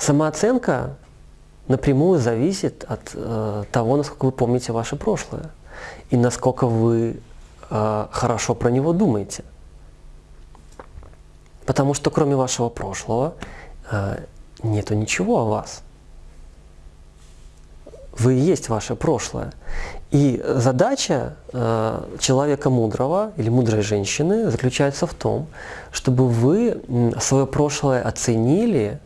Самооценка напрямую зависит от э, того, насколько вы помните ваше прошлое и насколько вы э, хорошо про него думаете. Потому что кроме вашего прошлого э, нету ничего о вас. Вы и есть ваше прошлое. И задача э, человека мудрого или мудрой женщины заключается в том, чтобы вы свое прошлое оценили,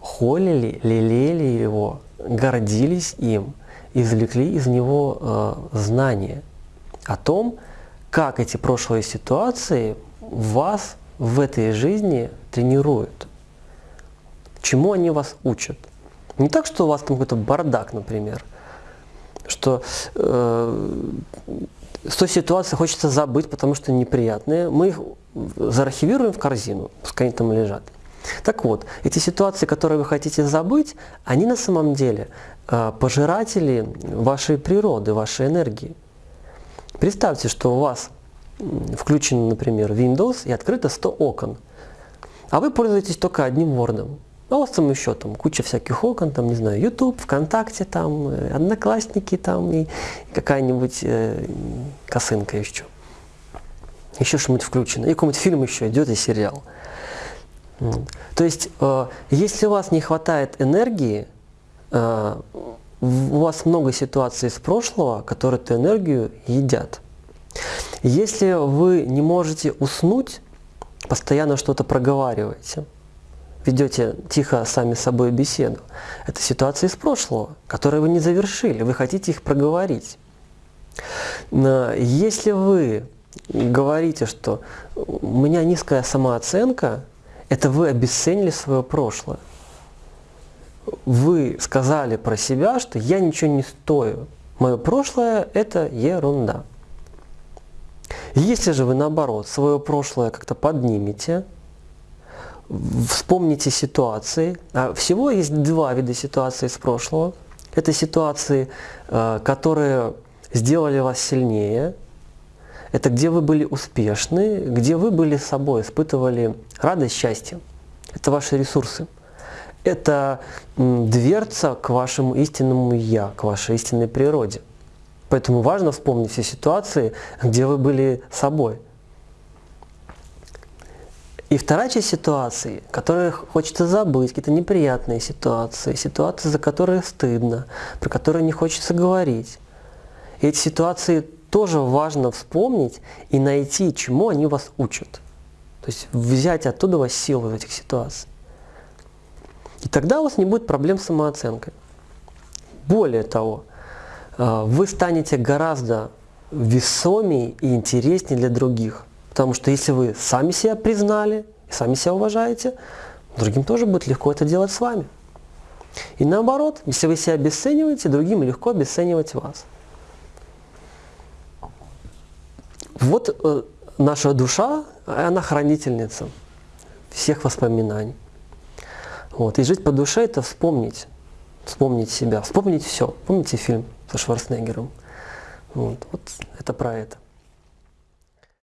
холили, лелели его, гордились им, извлекли из него э, знания о том, как эти прошлые ситуации вас в этой жизни тренируют. Чему они вас учат. Не так, что у вас там какой-то бардак, например, что э, с той ситуации хочется забыть, потому что неприятные, мы их заархивируем в корзину, пускай они там лежат. Так вот, эти ситуации, которые вы хотите забыть, они на самом деле э, пожиратели вашей природы, вашей энергии. Представьте, что у вас включен, например, Windows и открыто 100 окон, а вы пользуетесь только одним Word. А у вас там еще там куча всяких окон, там, не знаю, YouTube, ВКонтакте, там, э, Одноклассники, там, и какая-нибудь э, косынка еще. Еще что-нибудь включено. И какой-нибудь фильм еще идет, и сериал. То есть, э, если у вас не хватает энергии, э, у вас много ситуаций из прошлого, которые эту энергию едят. Если вы не можете уснуть, постоянно что-то проговариваете – ведете тихо сами с собой беседу. Это ситуации из прошлого, которые вы не завершили, вы хотите их проговорить. Если вы говорите, что у меня низкая самооценка, это вы обесценили свое прошлое. Вы сказали про себя, что я ничего не стою. Мое прошлое – это ерунда. Если же вы, наоборот, свое прошлое как-то поднимете – вспомните ситуации. А всего есть два вида ситуаций из прошлого. Это ситуации, э, которые сделали вас сильнее. Это где вы были успешны, где вы были собой, испытывали радость, счастье. Это ваши ресурсы. Это дверца к вашему истинному «я», к вашей истинной природе. Поэтому важно вспомнить все ситуации, где вы были собой – и вторая часть ситуации, которую хочется забыть, какие-то неприятные ситуации, ситуации, за которые стыдно, про которые не хочется говорить. И эти ситуации тоже важно вспомнить и найти, чему они вас учат. То есть взять оттуда вас силу в этих ситуациях. И тогда у вас не будет проблем с самооценкой. Более того, э, вы станете гораздо весомее и интереснее для других. Потому что если вы сами себя признали сами себя уважаете, другим тоже будет легко это делать с вами. И наоборот, если вы себя обесцениваете, другим легко обесценивать вас. Вот э, наша душа, она хранительница всех воспоминаний. Вот. И жить по душе – это вспомнить, вспомнить себя, вспомнить все. Помните фильм со Шварценеггером? Вот, вот это про это.